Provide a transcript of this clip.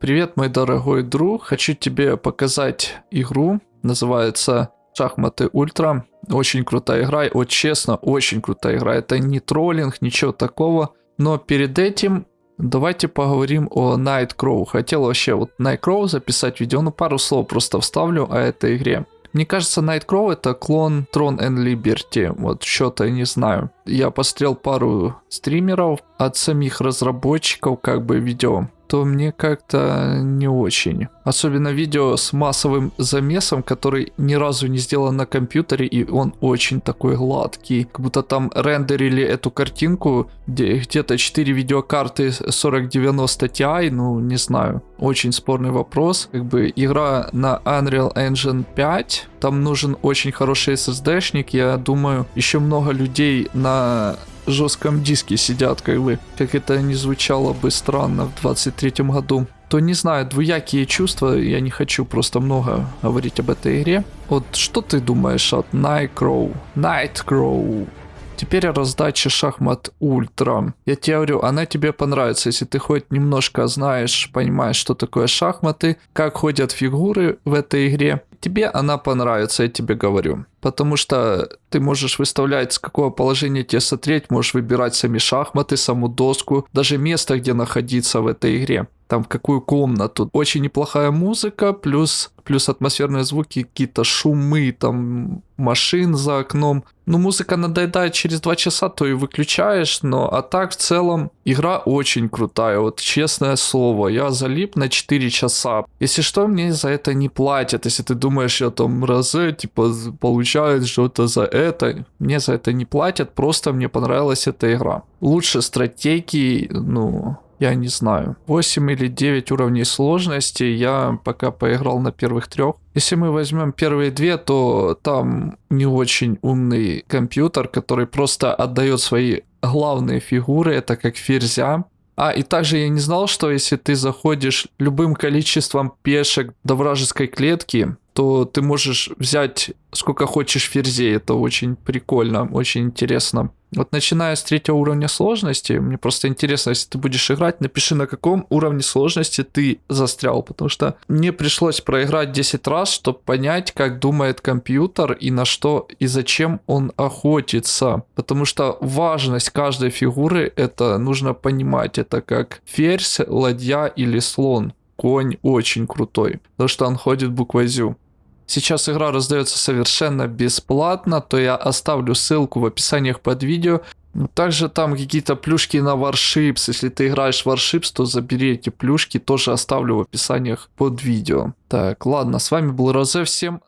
Привет, мой дорогой друг. Хочу тебе показать игру. Называется Шахматы Ультра. Очень крутая игра. Вот честно, очень крутая игра. Это не троллинг, ничего такого. Но перед этим давайте поговорим о Nightcrow. Хотел вообще вот Nightcrow записать видео. Ну, пару слов просто вставлю о этой игре. Мне кажется, Nightcrow это клон Tron and Liberty. Вот что-то не знаю. Я посмотрел пару стримеров от самих разработчиков, как бы видео то мне как-то не очень. Особенно видео с массовым замесом, который ни разу не сделан на компьютере, и он очень такой гладкий. Как будто там рендерили эту картинку, где где-то 4 видеокарты 4090 Ti, ну не знаю. Очень спорный вопрос. Как бы игра на Unreal Engine 5, там нужен очень хороший SSD-шник. Я думаю, еще много людей на жестком диске сидят, как бы, как это не звучало бы странно в 23 году, то не знаю, двуякие чувства, я не хочу просто много говорить об этой игре. Вот что ты думаешь от Nightcrow? Nightcrow. Теперь раздача шахмат ультра. Я тебе говорю, она тебе понравится, если ты хоть немножко знаешь, понимаешь, что такое шахматы, как ходят фигуры в этой игре. Тебе она понравится, я тебе говорю. Потому что ты можешь выставлять, с какого положения тебе смотреть, можешь выбирать сами шахматы, саму доску, даже место, где находиться в этой игре там в какую комнату. Очень неплохая музыка, плюс, плюс атмосферные звуки, какие-то шумы, там машин за окном. Ну, музыка надоедает через два часа, то и выключаешь, но а так в целом игра очень крутая, вот честное слово, я залип на 4 часа. Если что, мне за это не платят, если ты думаешь, я там разы, типа, получаю что-то за это, мне за это не платят, просто мне понравилась эта игра. Лучше стратегии, ну, я не знаю. 8 или 9 уровней сложности я пока поиграл на первых трех. Если мы возьмем первые две, то там не очень умный компьютер, который просто отдает свои главные фигуры, это как ферзя. А, и также я не знал, что если ты заходишь любым количеством пешек до вражеской клетки, то ты можешь взять сколько хочешь ферзей. Это очень прикольно, очень интересно. Вот начиная с третьего уровня сложности, мне просто интересно, если ты будешь играть, напиши на каком уровне сложности ты застрял, потому что мне пришлось проиграть 10 раз, чтобы понять, как думает компьютер и на что и зачем он охотится. Потому что важность каждой фигуры, это нужно понимать, это как ферзь, ладья или слон. Конь очень крутой, потому что он ходит буквой зю. Сейчас игра раздается совершенно бесплатно, то я оставлю ссылку в описаниях под видео. Также там какие-то плюшки на Warships. Если ты играешь в Warships, то забери эти плюшки, тоже оставлю в описаниях под видео. Так, ладно, с вами был Розе, всем